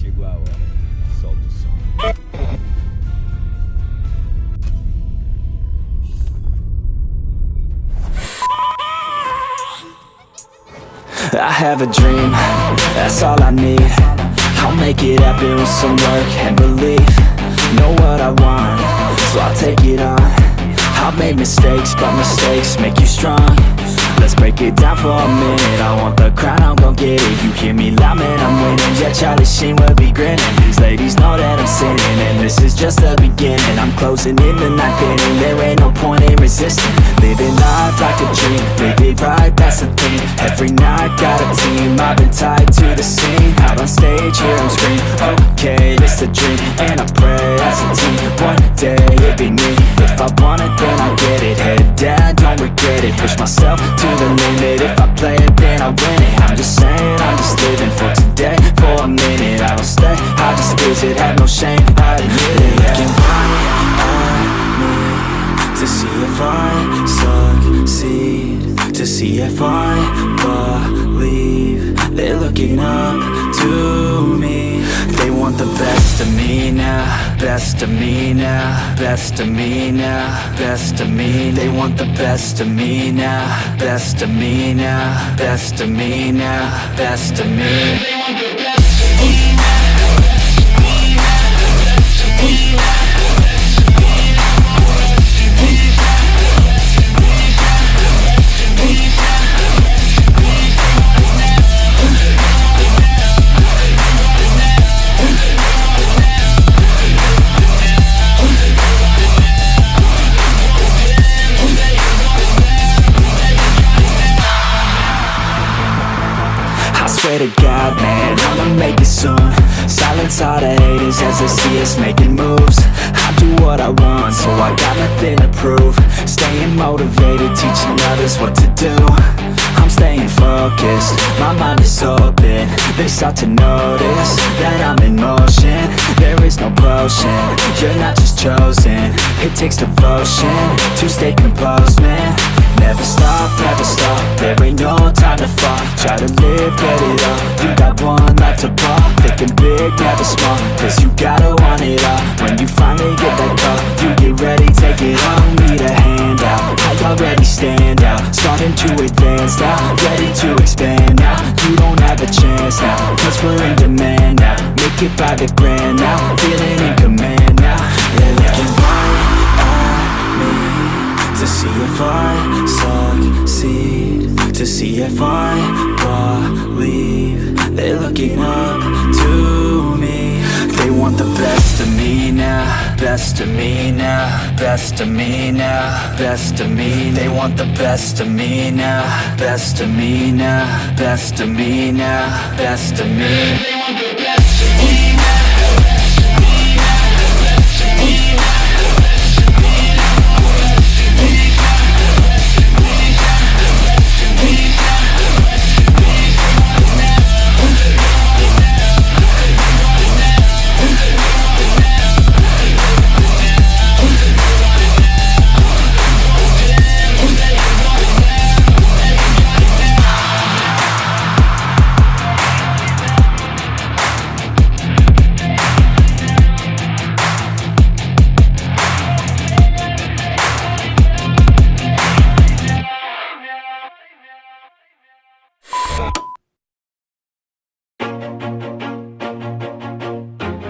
chegou a hora. Solta o som. I have a dream, that's all I need. I'll make it happen with some work and belief. Know what I want, so I'll take it on. I've made mistakes, but mistakes make you strong. Let's break it down for a minute. I want the crown, I'm gon' get it. You hear me loud, man, I'm winning. Yeah, Charlie Sheen will be grinning. These ladies know that I'm sinning And this is just the beginning. I'm closing in the ninth inning There ain't no point in resisting. Living life like a dream Live it right, that's the thing. Every night, got a team. I've been tied to the scene. Out on stage, hear them scream. Okay, it's a dream And I pray as a team. One day, it'll be me. If I want it, then I get it. Head down, regret it Push myself to the limit. If I play it, then I win it. I'm just saying, I'm just living for today. For a minute, I don't stay. I just visit, have no shame I admit it. Looking right at me To see if I succeed. To see if I believe. They're looking up to me. They want the best me now Best of me now Best of me now Best of me They want the best of me now Best of me now Best of me now Best of me to God, man, I'ma make it soon. Silence all the haters as they see us making moves. I do what I want, so I got nothing to prove. Staying motivated, teaching others what to do Staying focused, my mind is open. They start to notice that I'm in motion. There is no potion, you're not just chosen. It takes devotion to stay composed, man. Never stop, never stop, there ain't no time to fall. Try to live, get it up, you got one life to pop Thinking big, never small, cause you gotta want it all. When you finally get that call, you get ready, take it on. Need a hand out, I already stand out. Starting to now, ready to expand now. You don't have a chance now, cause we're in demand now. Make it by the grand now, feeling in command now. They're looking right at me to see if I succeed. To see if I believe They're looking up to me. They want the best now Best of me now Best of me now Best of me. They want the best of me now Best of me now Best of me now Best of me